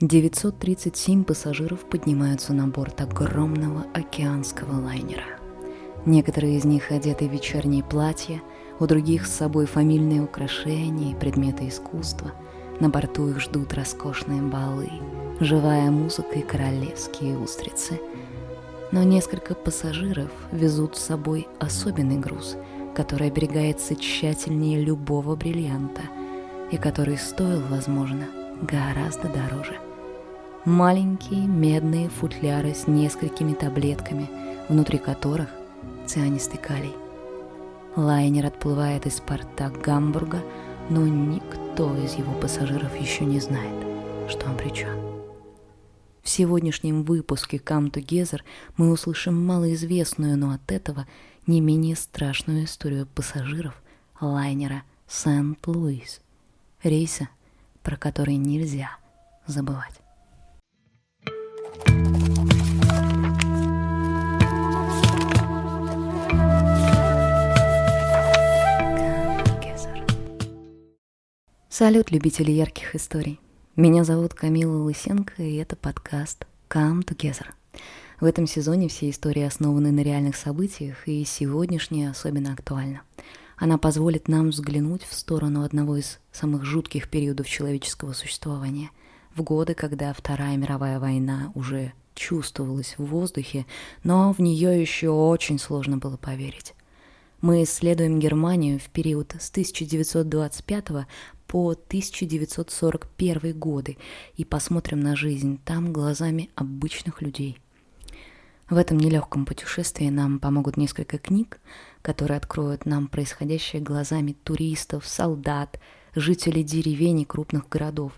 937 пассажиров поднимаются на борт огромного океанского лайнера. Некоторые из них одеты в вечерние платья, у других с собой фамильные украшения и предметы искусства. На борту их ждут роскошные балы, живая музыка и королевские устрицы. Но несколько пассажиров везут с собой особенный груз, который оберегается тщательнее любого бриллианта и который стоил, возможно, гораздо дороже – маленькие медные футляры с несколькими таблетками, внутри которых цианистый калий. Лайнер отплывает из порта Гамбурга, но никто из его пассажиров еще не знает, что он причем. В сегодняшнем выпуске Come Together мы услышим малоизвестную, но от этого не менее страшную историю пассажиров лайнера Сент-Луис, рейса, про который нельзя забывать. Салют, любители ярких историй. Меня зовут Камила Лысенко, и это подкаст Come Together. В этом сезоне все истории основаны на реальных событиях, и сегодняшняя особенно актуальна. Она позволит нам взглянуть в сторону одного из самых жутких периодов человеческого существования, в годы, когда Вторая мировая война уже чувствовалась в воздухе, но в нее еще очень сложно было поверить. Мы исследуем Германию в период с 1925 по 1941 годы и посмотрим на жизнь там глазами обычных людей. В этом нелегком путешествии нам помогут несколько книг, которые откроют нам происходящее глазами туристов, солдат, жителей деревень и крупных городов.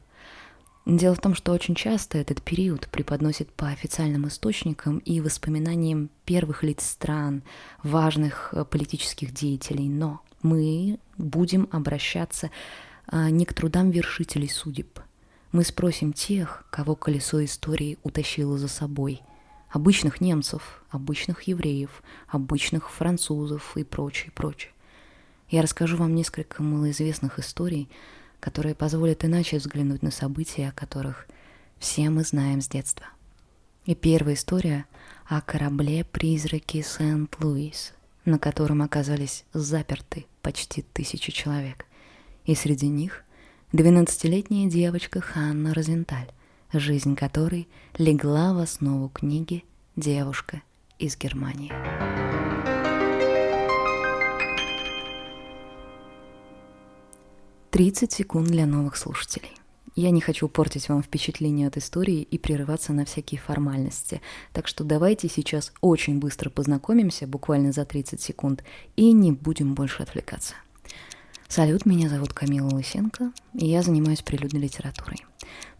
Дело в том, что очень часто этот период преподносит по официальным источникам и воспоминаниям первых лиц стран, важных э, политических деятелей, но мы будем обращаться не к трудам вершителей судеб. Мы спросим тех, кого колесо истории утащило за собой. Обычных немцев, обычных евреев, обычных французов и прочее, прочее. Я расскажу вам несколько малоизвестных историй, которые позволят иначе взглянуть на события, о которых все мы знаем с детства. И первая история о корабле-призраке Сент-Луис, на котором оказались заперты почти тысячи человек и среди них 12-летняя девочка Ханна Розенталь, жизнь которой легла в основу книги «Девушка из Германии». Тридцать секунд для новых слушателей. Я не хочу портить вам впечатление от истории и прерываться на всякие формальности, так что давайте сейчас очень быстро познакомимся, буквально за 30 секунд, и не будем больше отвлекаться. Салют, меня зовут Камила Лысенко, и я занимаюсь прилюдной литературой.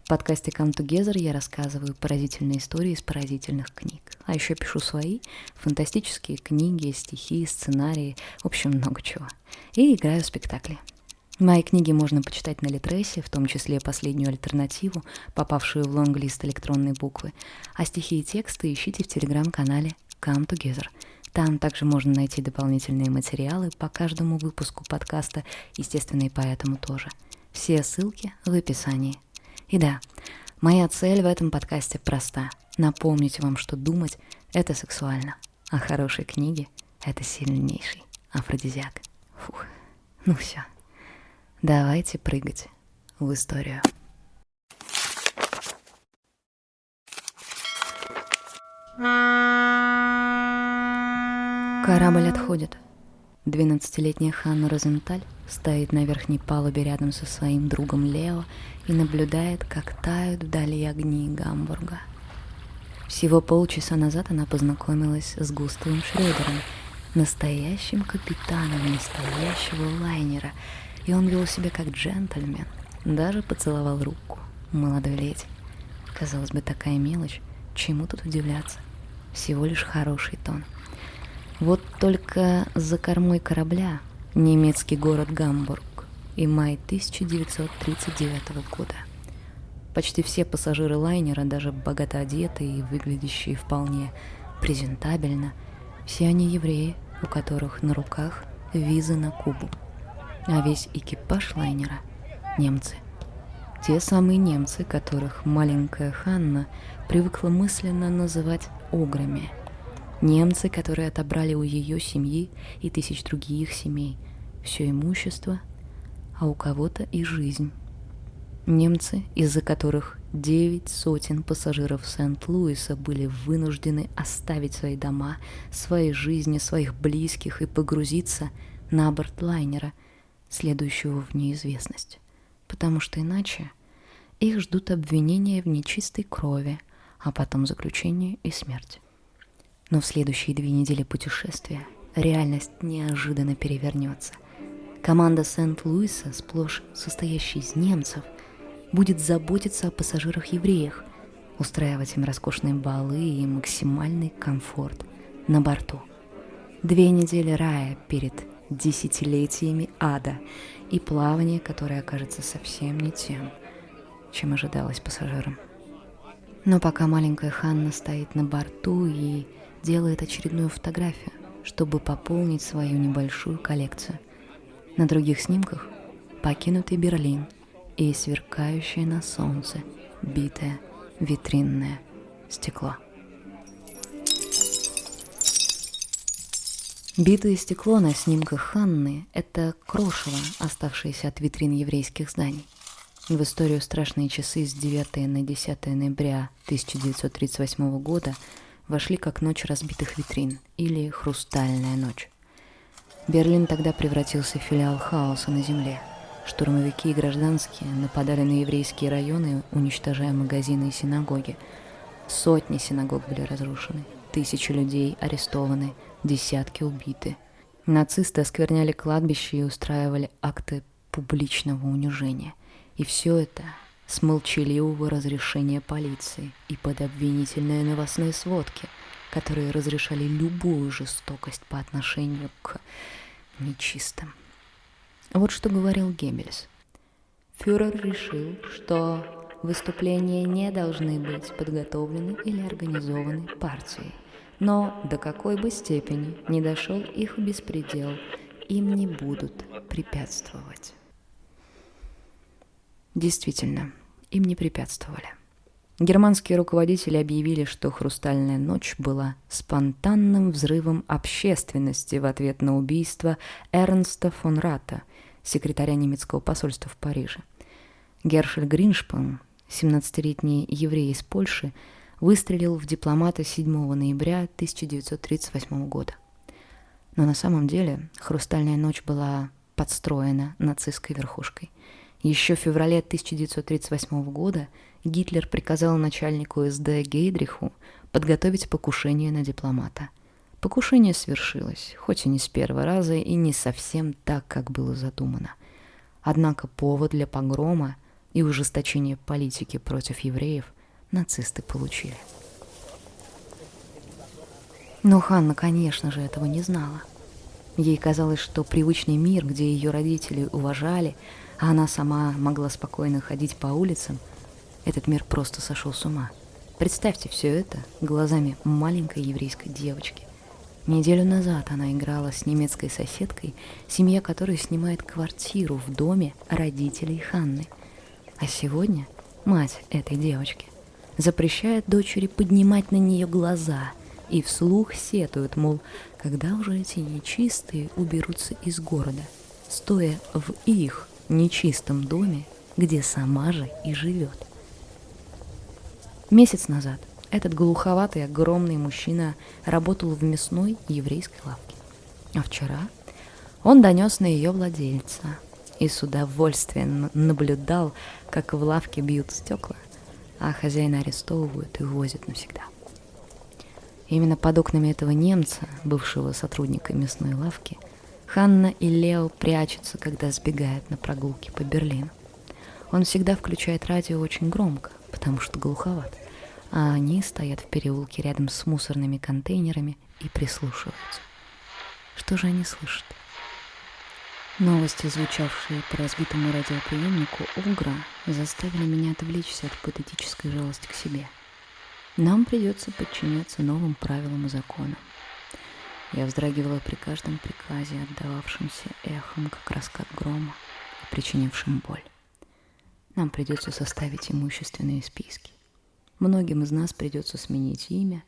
В подкасте Come Together я рассказываю поразительные истории из поразительных книг. А еще пишу свои фантастические книги, стихи, сценарии, в общем, много чего. И играю в спектакли. Мои книги можно почитать на Литресе, в том числе последнюю альтернативу, попавшую в лонглист электронной буквы. А стихи и тексты ищите в телеграм-канале Come Together – там также можно найти дополнительные материалы по каждому выпуску подкаста, естественно, и поэтому тоже. Все ссылки в описании. И да, моя цель в этом подкасте проста. Напомнить вам, что думать — это сексуально, а хорошие книги — это сильнейший афродизиак. Фух, ну все. Давайте прыгать в историю. Корабль отходит. Двенадцатилетняя Ханна Розенталь стоит на верхней палубе рядом со своим другом Лео и наблюдает, как тают вдали огни Гамбурга. Всего полчаса назад она познакомилась с Густавом Шрёдером, настоящим капитаном настоящего лайнера, и он вел себя как джентльмен, даже поцеловал руку молодой леди. Казалось бы, такая мелочь, чему тут удивляться? Всего лишь хороший тон — вот только за кормой корабля немецкий город Гамбург и май 1939 года. Почти все пассажиры лайнера, даже богато одетые и выглядящие вполне презентабельно, все они евреи, у которых на руках визы на Кубу. А весь экипаж лайнера – немцы. Те самые немцы, которых маленькая Ханна привыкла мысленно называть ограми. Немцы, которые отобрали у ее семьи и тысяч других семей все имущество, а у кого-то и жизнь. Немцы, из-за которых девять сотен пассажиров Сент-Луиса были вынуждены оставить свои дома, свои жизни, своих близких и погрузиться на борт лайнера, следующего в неизвестность. Потому что иначе их ждут обвинения в нечистой крови, а потом заключение и смерть. Но в следующие две недели путешествия реальность неожиданно перевернется. Команда Сент-Луиса, сплошь состоящая из немцев, будет заботиться о пассажирах-евреях, устраивать им роскошные балы и максимальный комфорт на борту. Две недели рая перед десятилетиями ада и плавание, которое окажется совсем не тем, чем ожидалось пассажирам. Но пока маленькая Ханна стоит на борту и делает очередную фотографию, чтобы пополнить свою небольшую коллекцию. На других снимках покинутый Берлин – и сверкающее на солнце битое витринное стекло. Битое стекло на снимках Ханны – это крошево, оставшееся от витрин еврейских зданий. В историю «Страшные часы» с 9 на 10 ноября 1938 года вошли как «Ночь разбитых витрин» или «Хрустальная ночь». Берлин тогда превратился в филиал хаоса на земле – Штурмовики и гражданские нападали на еврейские районы, уничтожая магазины и синагоги. Сотни синагог были разрушены, тысячи людей арестованы, десятки убиты. Нацисты оскверняли кладбища и устраивали акты публичного унижения. И все это с молчаливого разрешения полиции и под обвинительные новостные сводки, которые разрешали любую жестокость по отношению к нечистым. Вот что говорил Геббельс. Фюрер решил, что выступления не должны быть подготовлены или организованы партией. Но до какой бы степени не дошел их беспредел, им не будут препятствовать. Действительно, им не препятствовали. Германские руководители объявили, что «Хрустальная ночь» была спонтанным взрывом общественности в ответ на убийство Эрнста фон Рата – секретаря немецкого посольства в Париже. Гершель Гриншпан, 17-летний еврей из Польши, выстрелил в дипломата 7 ноября 1938 года. Но на самом деле «Хрустальная ночь» была подстроена нацистской верхушкой. Еще в феврале 1938 года Гитлер приказал начальнику СД Гейдриху подготовить покушение на дипломата – Покушение свершилось, хоть и не с первого раза и не совсем так, как было задумано. Однако повод для погрома и ужесточения политики против евреев нацисты получили. Но Ханна, конечно же, этого не знала. Ей казалось, что привычный мир, где ее родители уважали, а она сама могла спокойно ходить по улицам, этот мир просто сошел с ума. Представьте все это глазами маленькой еврейской девочки. Неделю назад она играла с немецкой соседкой, семья которой снимает квартиру в доме родителей Ханны. А сегодня мать этой девочки запрещает дочери поднимать на нее глаза и вслух сетует, мол, когда уже эти нечистые уберутся из города, стоя в их нечистом доме, где сама же и живет. Месяц назад – этот глуховатый, огромный мужчина работал в мясной еврейской лавке. А вчера он донес на ее владельца и с удовольствием наблюдал, как в лавке бьют стекла, а хозяина арестовывают и возят навсегда. Именно под окнами этого немца, бывшего сотрудника мясной лавки, Ханна и Лео прячутся, когда сбегают на прогулки по Берлину. Он всегда включает радио очень громко, потому что глуховат а они стоят в переулке рядом с мусорными контейнерами и прислушиваются. Что же они слышат? Новости, звучавшие по разбитому радиоприемнику Угра, заставили меня отвлечься от патетической жалости к себе. Нам придется подчиняться новым правилам и законам. Я вздрагивала при каждом приказе, отдававшемся эхом, как раскат грома причинившим боль. нам придется составить имущественные списки. Многим из нас придется сменить имя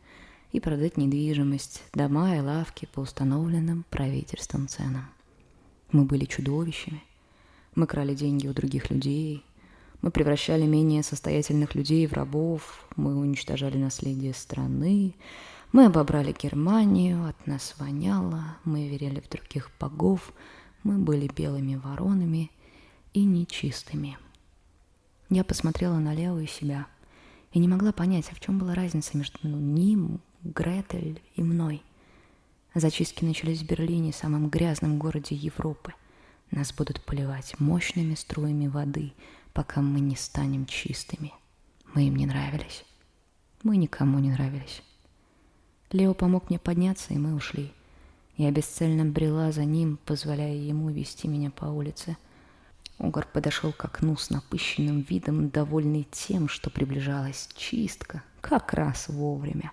и продать недвижимость, дома и лавки по установленным правительством ценам. Мы были чудовищами. Мы крали деньги у других людей. Мы превращали менее состоятельных людей в рабов. Мы уничтожали наследие страны. Мы обобрали Германию, от нас воняло. Мы верили в других богов. Мы были белыми воронами и нечистыми. Я посмотрела на левую себя – и не могла понять, а в чем была разница между ним, Гретель и мной. Зачистки начались в Берлине, самом грязном городе Европы. Нас будут поливать мощными струями воды, пока мы не станем чистыми. Мы им не нравились. Мы никому не нравились. Лео помог мне подняться, и мы ушли. Я бесцельно брела за ним, позволяя ему вести меня по улице – Угор подошел к окну с напыщенным видом, довольный тем, что приближалась чистка, как раз вовремя,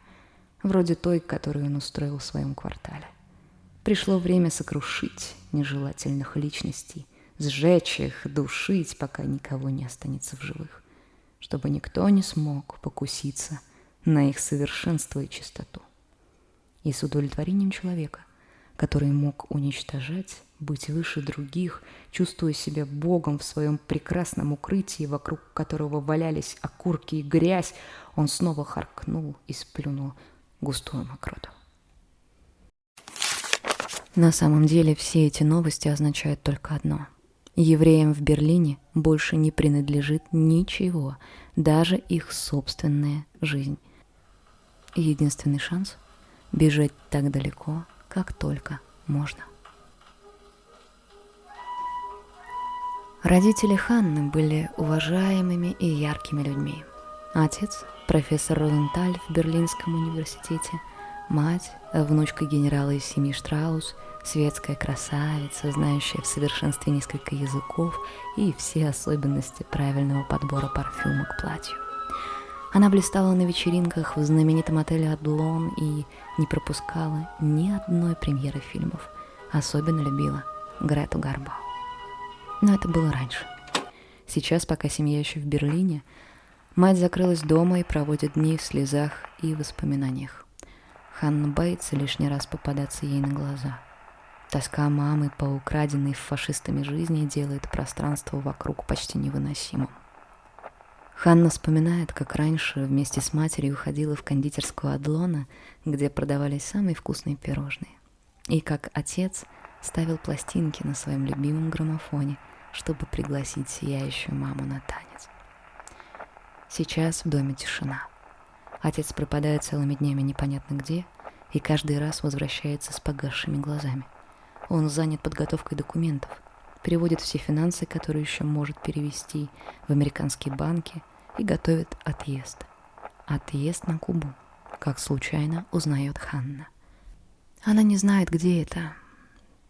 вроде той, которую он устроил в своем квартале. Пришло время сокрушить нежелательных личностей, сжечь их, душить, пока никого не останется в живых, чтобы никто не смог покуситься на их совершенство и чистоту. И с удовлетворением человека, который мог уничтожать быть выше других, чувствуя себя Богом в своем прекрасном укрытии, вокруг которого валялись окурки и грязь, он снова харкнул и сплюнул густую мокроту. На самом деле все эти новости означают только одно. Евреям в Берлине больше не принадлежит ничего, даже их собственная жизнь. Единственный шанс – бежать так далеко, как только можно. Родители Ханны были уважаемыми и яркими людьми. Отец – профессор Розенталь в Берлинском университете, мать – внучка генерала из семьи Штраус, светская красавица, знающая в совершенстве несколько языков и все особенности правильного подбора парфюма к платью. Она блистала на вечеринках в знаменитом отеле «Адлон» и не пропускала ни одной премьеры фильмов. Особенно любила Грету Гарбау. Но это было раньше. Сейчас, пока семья еще в Берлине, мать закрылась дома и проводит дни в слезах и воспоминаниях. Ханна боится лишний раз попадаться ей на глаза. Тоска мамы по украденной фашистами жизни делает пространство вокруг почти невыносимым. Ханна вспоминает, как раньше вместе с матерью ходила в кондитерскую Адлона, где продавались самые вкусные пирожные. И как отец ставил пластинки на своем любимом граммофоне – чтобы пригласить сияющую маму на танец. Сейчас в доме тишина. Отец пропадает целыми днями непонятно где и каждый раз возвращается с погасшими глазами. Он занят подготовкой документов, переводит все финансы, которые еще может перевести в американские банки и готовит отъезд. Отъезд на Кубу, как случайно узнает Ханна. Она не знает, где это,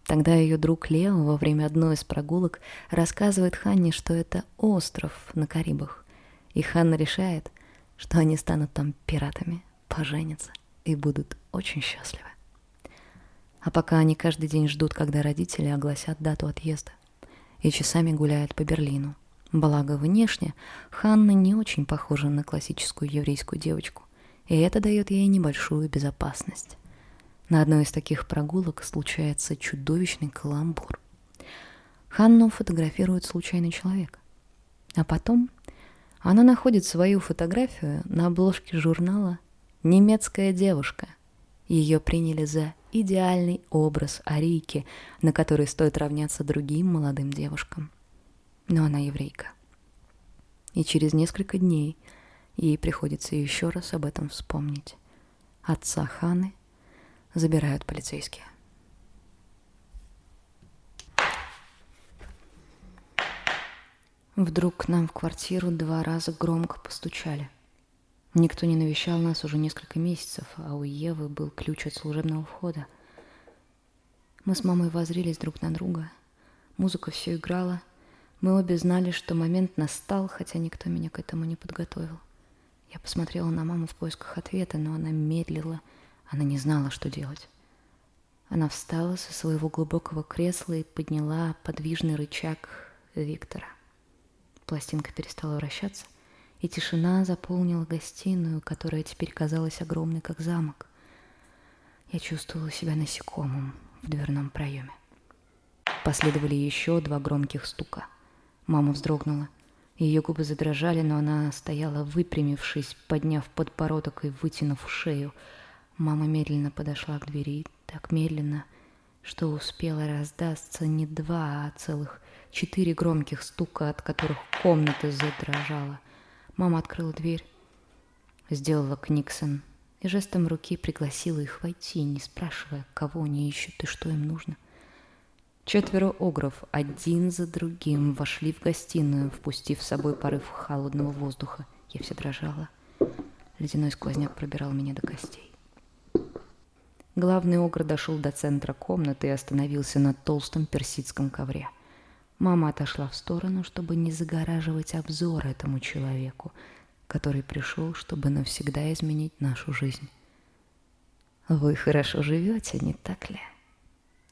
Тогда ее друг Лео во время одной из прогулок рассказывает Ханне, что это остров на Карибах. И Ханна решает, что они станут там пиратами, поженятся и будут очень счастливы. А пока они каждый день ждут, когда родители огласят дату отъезда, и часами гуляют по Берлину. Благо, внешне Ханна не очень похожа на классическую еврейскую девочку, и это дает ей небольшую безопасность. На одной из таких прогулок случается чудовищный каламбур. Ханну фотографирует случайный человек. А потом она находит свою фотографию на обложке журнала «Немецкая девушка». Ее приняли за идеальный образ Арийки, на который стоит равняться другим молодым девушкам. Но она еврейка. И через несколько дней ей приходится еще раз об этом вспомнить. Отца Ханы забирают полицейские. Вдруг к нам в квартиру два раза громко постучали. Никто не навещал нас уже несколько месяцев, а у Евы был ключ от служебного входа. Мы с мамой возрились друг на друга. Музыка все играла. Мы обе знали, что момент настал, хотя никто меня к этому не подготовил. Я посмотрела на маму в поисках ответа, но она медлила – она не знала, что делать. Она встала со своего глубокого кресла и подняла подвижный рычаг Виктора. Пластинка перестала вращаться, и тишина заполнила гостиную, которая теперь казалась огромной, как замок. Я чувствовала себя насекомым в дверном проеме. Последовали еще два громких стука. Мама вздрогнула. Ее губы задрожали, но она стояла, выпрямившись, подняв подбородок и вытянув шею. Мама медленно подошла к двери, так медленно, что успела раздастся не два, а целых четыре громких стука, от которых комната задрожала. Мама открыла дверь, сделала Книксон и жестом руки пригласила их войти, не спрашивая, кого они ищут и что им нужно. Четверо огров один за другим вошли в гостиную, впустив с собой порыв холодного воздуха. Я вся дрожала. Ледяной сквозняк пробирал меня до костей. Главный огр дошел до центра комнаты и остановился на толстом персидском ковре. Мама отошла в сторону, чтобы не загораживать обзор этому человеку, который пришел, чтобы навсегда изменить нашу жизнь. «Вы хорошо живете, не так ли?»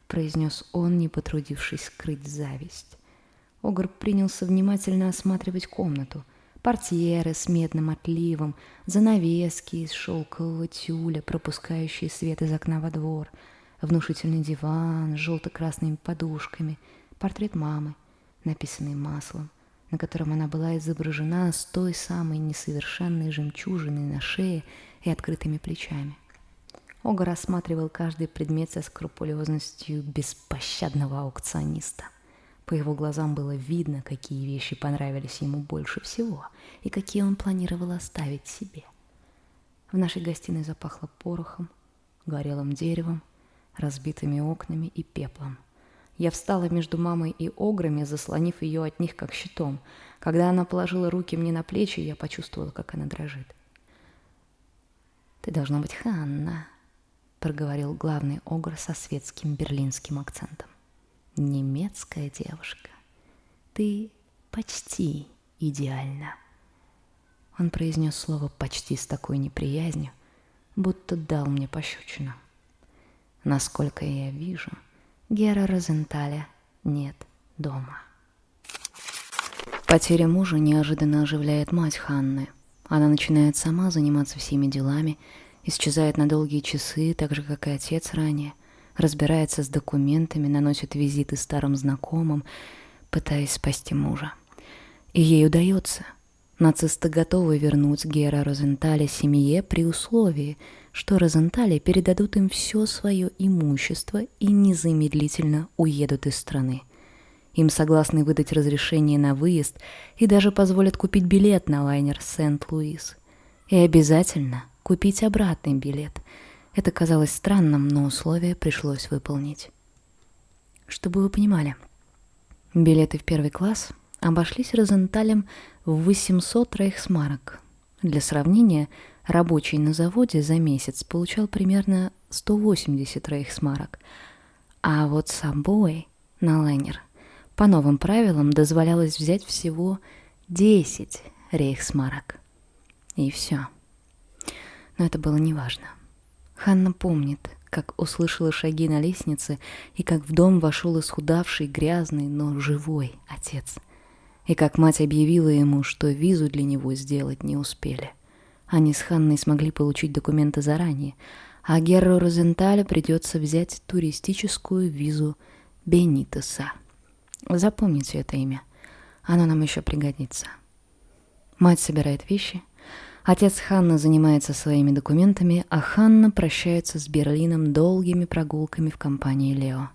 произнес он, не потрудившись скрыть зависть. Огр принялся внимательно осматривать комнату. Портьеры с медным отливом, занавески из шелкового тюля, пропускающие свет из окна во двор, внушительный диван с желто-красными подушками, портрет мамы, написанный маслом, на котором она была изображена с той самой несовершенной жемчужиной на шее и открытыми плечами. Ога рассматривал каждый предмет со скрупулезностью беспощадного аукциониста. По его глазам было видно, какие вещи понравились ему больше всего и какие он планировал оставить себе. В нашей гостиной запахло порохом, горелым деревом, разбитыми окнами и пеплом – я встала между мамой и ограми, заслонив ее от них как щитом. Когда она положила руки мне на плечи, я почувствовала, как она дрожит. «Ты должна быть Ханна», — проговорил главный огр со светским берлинским акцентом. «Немецкая девушка. Ты почти идеальна». Он произнес слово почти с такой неприязнью, будто дал мне пощечину. Насколько я вижу — Гера Розенталя нет дома. Потеря мужа неожиданно оживляет мать Ханны. Она начинает сама заниматься всеми делами, исчезает на долгие часы, так же, как и отец ранее, разбирается с документами, наносит визиты старым знакомым, пытаясь спасти мужа. И ей удается. Нацисты готовы вернуть Гера Розенталя семье при условии – что Розентали передадут им все свое имущество и незамедлительно уедут из страны. Им согласны выдать разрешение на выезд и даже позволят купить билет на лайнер Сент-Луис. И обязательно купить обратный билет. Это казалось странным, но условие пришлось выполнить. Чтобы вы понимали, билеты в первый класс обошлись Розенталем в 800 рейхсмарок. Для сравнения – Рабочий на заводе за месяц получал примерно 180 рейхсмарок, а вот собой на лайнер по новым правилам дозволялось взять всего 10 рейхсмарок. И все. Но это было неважно. Ханна помнит, как услышала шаги на лестнице и как в дом вошел исхудавший, грязный, но живой отец. И как мать объявила ему, что визу для него сделать не успели. Они с Ханной смогли получить документы заранее, а Герру Розенталю придется взять туристическую визу Бенитеса. Запомните это имя. Оно нам еще пригодится. Мать собирает вещи. Отец Ханны занимается своими документами, а Ханна прощается с Берлином долгими прогулками в компании Лео.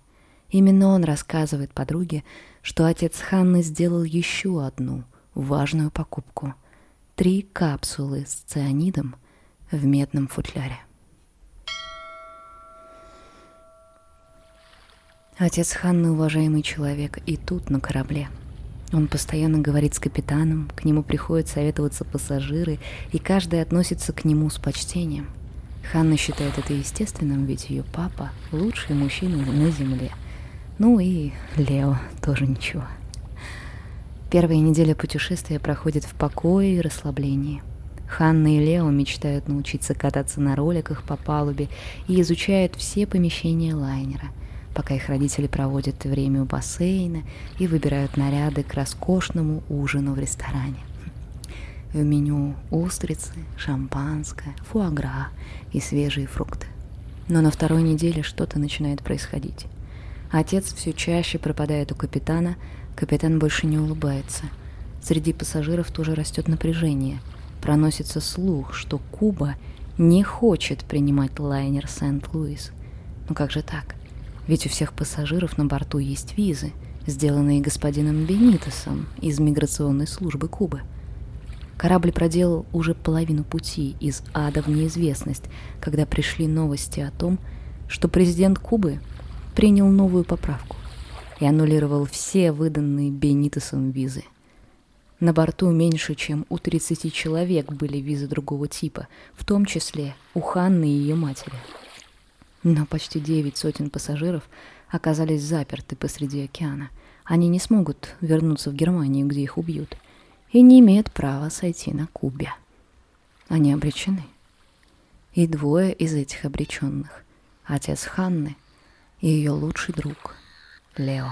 Именно он рассказывает подруге, что отец Ханны сделал еще одну важную покупку – три капсулы с цианидом в медном футляре. Отец Ханны уважаемый человек и тут, на корабле. Он постоянно говорит с капитаном, к нему приходят советоваться пассажиры, и каждый относится к нему с почтением. Ханна считает это естественным, ведь ее папа – лучший мужчина на земле. Ну и Лео тоже ничего. Первая неделя путешествия проходит в покое и расслаблении. Ханна и Лео мечтают научиться кататься на роликах по палубе и изучают все помещения лайнера. пока их родители проводят время у бассейна и выбирают наряды к роскошному ужину в ресторане. В меню устрицы, шампанское, фуагра и свежие фрукты. Но на второй неделе что-то начинает происходить. Отец все чаще пропадает у капитана, капитан больше не улыбается. Среди пассажиров тоже растет напряжение. Проносится слух, что Куба не хочет принимать лайнер Сент-Луис. Ну как же так? Ведь у всех пассажиров на борту есть визы, сделанные господином Бенитосом из миграционной службы Кубы. Корабль проделал уже половину пути из ада в неизвестность, когда пришли новости о том, что президент Кубы принял новую поправку и аннулировал все выданные Бенитосом визы. На борту меньше, чем у 30 человек были визы другого типа, в том числе у Ханны и ее матери. Но почти девять сотен пассажиров оказались заперты посреди океана. Они не смогут вернуться в Германию, где их убьют, и не имеют права сойти на Кубе. Они обречены. И двое из этих обреченных — отец Ханны — и ее лучший друг Лео.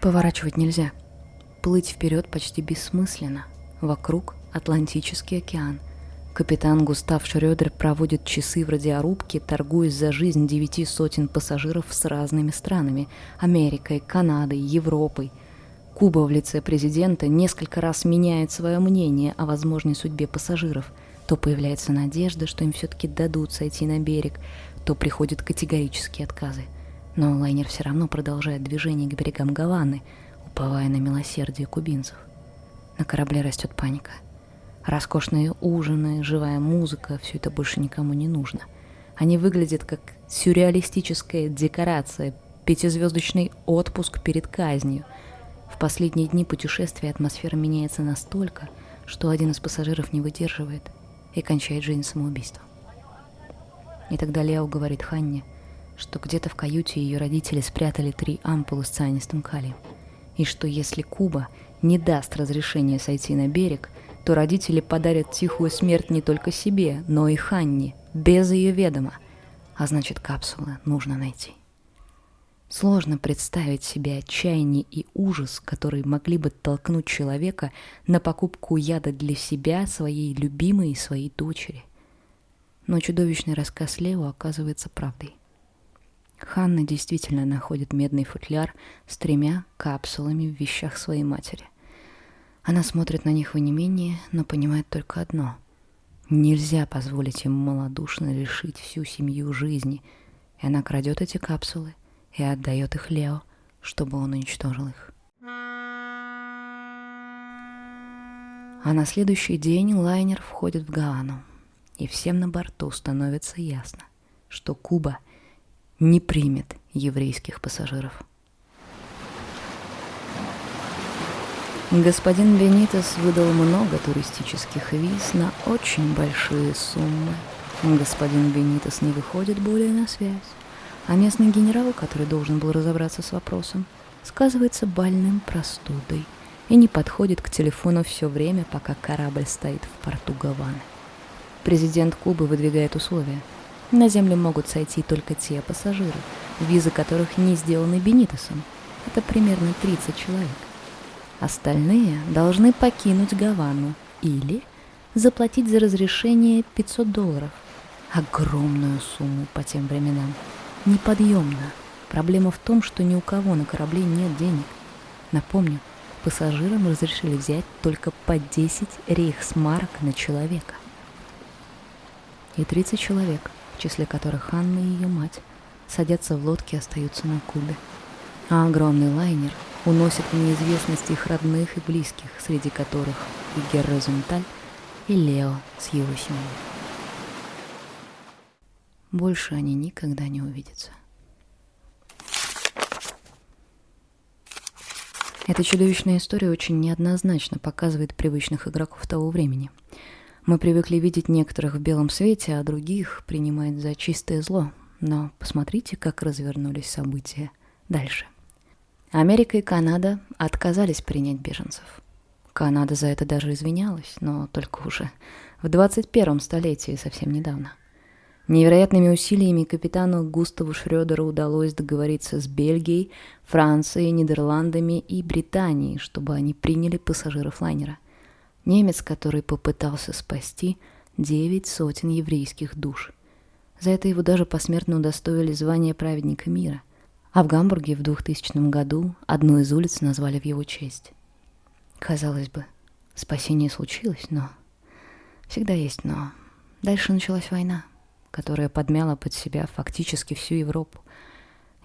Поворачивать нельзя. Плыть вперед почти бессмысленно. Вокруг Атлантический океан. Капитан Густав Шрёдер проводит часы в радиорубке, торгуясь за жизнь девяти сотен пассажиров с разными странами – Америкой, Канадой, Европой. Куба в лице президента несколько раз меняет свое мнение о возможной судьбе пассажиров – то появляется надежда, что им все-таки дадут сойти на берег, то приходят категорические отказы. Но лайнер все равно продолжает движение к берегам Гаваны, уповая на милосердие кубинцев. На корабле растет паника. Роскошные ужины, живая музыка – все это больше никому не нужно. Они выглядят как сюрреалистическая декорация, пятизвездочный отпуск перед казнью. В последние дни путешествия атмосфера меняется настолько, что один из пассажиров не выдерживает и кончает жизнь самоубийством. И тогда Лео говорит Ханне, что где-то в каюте ее родители спрятали три ампулы с цианистым калием, и что если Куба не даст разрешения сойти на берег, то родители подарят тихую смерть не только себе, но и Ханне, без ее ведома, а значит капсулы нужно найти. Сложно представить себе отчаяние и ужас, которые могли бы толкнуть человека на покупку яда для себя, своей любимой и своей дочери. Но чудовищный рассказ Лео оказывается правдой. Ханна действительно находит медный футляр с тремя капсулами в вещах своей матери. Она смотрит на них в онемении, но понимает только одно. Нельзя позволить им малодушно лишить всю семью жизни, и она крадет эти капсулы – и отдает их Лео, чтобы он уничтожил их. А на следующий день лайнер входит в Гаану, и всем на борту становится ясно, что Куба не примет еврейских пассажиров. Господин Бенитес выдал много туристических виз на очень большие суммы. Господин Бенитес не выходит более на связь. А местный генерал, который должен был разобраться с вопросом, сказывается больным простудой и не подходит к телефону все время, пока корабль стоит в порту Гаваны. Президент Кубы выдвигает условия. На землю могут сойти только те пассажиры, визы которых не сделаны Бенитосом. Это примерно 30 человек. Остальные должны покинуть Гавану или заплатить за разрешение 500 долларов. Огромную сумму по тем временам неподъемно. Проблема в том, что ни у кого на корабле нет денег. Напомню, пассажирам разрешили взять только по 10 рейхсмарок на человека. И 30 человек, в числе которых Анна и ее мать, садятся в лодки и остаются на Кубе. А огромный лайнер уносит в неизвестность их родных и близких, среди которых и Герра Зунталь, и Лео с его семьей. Больше они никогда не увидятся. Эта чудовищная история очень неоднозначно показывает привычных игроков того времени. Мы привыкли видеть некоторых в белом свете, а других принимать за чистое зло. Но посмотрите, как развернулись события дальше. Америка и Канада отказались принять беженцев. Канада за это даже извинялась, но только уже в 21 столетии, совсем недавно. Невероятными усилиями капитану Густаву Шрёдеру удалось договориться с Бельгией, Францией, Нидерландами и Британией, чтобы они приняли пассажиров лайнера. Немец, который попытался спасти девять сотен еврейских душ. За это его даже посмертно удостоили звания праведника мира. А в Гамбурге в 2000 году одну из улиц назвали в его честь. Казалось бы, спасение случилось, но... Всегда есть но. Дальше началась война, которая подмяла под себя фактически всю Европу.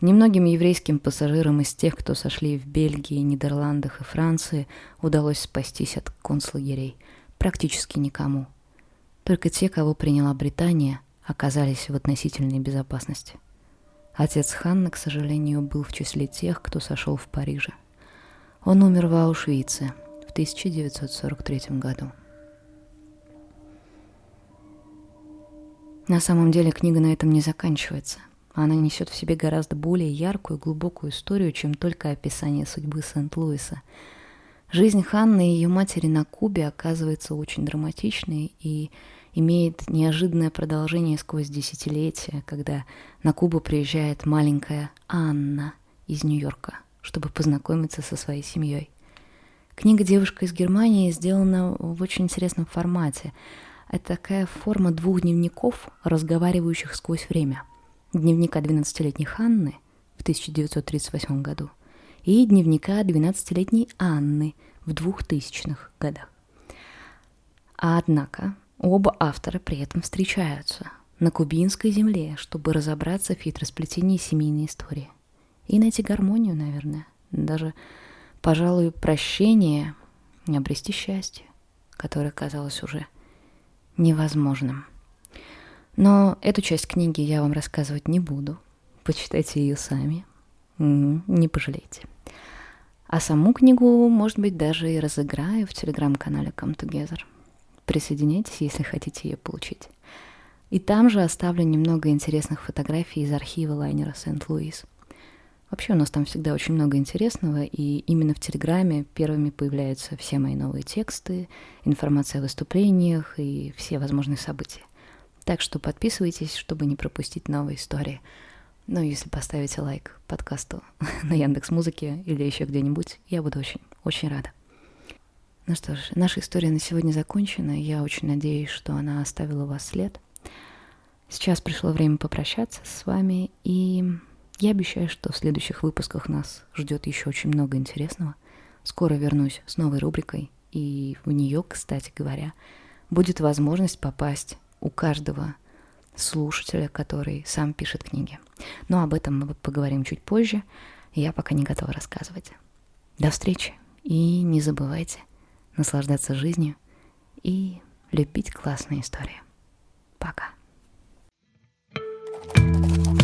Немногим еврейским пассажирам из тех, кто сошли в Бельгии, Нидерландах и Франции, удалось спастись от концлагерей. Практически никому. Только те, кого приняла Британия, оказались в относительной безопасности. Отец Ханны, к сожалению, был в числе тех, кто сошел в Париже. Он умер в Аушвице в 1943 году. На самом деле книга на этом не заканчивается. Она несет в себе гораздо более яркую глубокую историю, чем только описание судьбы Сент-Луиса. Жизнь Ханны и ее матери на Кубе оказывается очень драматичной и имеет неожиданное продолжение сквозь десятилетия, когда на Кубу приезжает маленькая Анна из Нью-Йорка – чтобы познакомиться со своей семьей. Книга «Девушка из Германии» сделана в очень интересном формате. Это такая форма двух дневников, разговаривающих сквозь время. Дневника 12-летней Ханны в 1938 году и дневника 12-летней Анны в 2000-х годах. А однако оба автора при этом встречаются на кубинской земле, чтобы разобраться в хитросплетении семейной истории – и найти гармонию, наверное. Даже, пожалуй, прощение и обрести счастье, которое казалось уже невозможным. Но эту часть книги я вам рассказывать не буду. Почитайте ее сами. Не пожалеете. А саму книгу, может быть, даже и разыграю в телеграм-канале Come Together. Присоединяйтесь, если хотите ее получить. И там же оставлю немного интересных фотографий из архива лайнера Сент-Луис. Вообще у нас там всегда очень много интересного, и именно в Телеграме первыми появляются все мои новые тексты, информация о выступлениях и все возможные события. Так что подписывайтесь, чтобы не пропустить новые истории. Ну, если поставите лайк подкасту на Яндекс Музыке или еще где-нибудь, я буду очень, очень рада. Ну что ж, наша история на сегодня закончена. Я очень надеюсь, что она оставила у вас след. Сейчас пришло время попрощаться с вами и я обещаю, что в следующих выпусках нас ждет еще очень много интересного. Скоро вернусь с новой рубрикой, и в нее, кстати говоря, будет возможность попасть у каждого слушателя, который сам пишет книги. Но об этом мы поговорим чуть позже. Я пока не готова рассказывать. До встречи и не забывайте наслаждаться жизнью и любить классные истории. Пока. thank you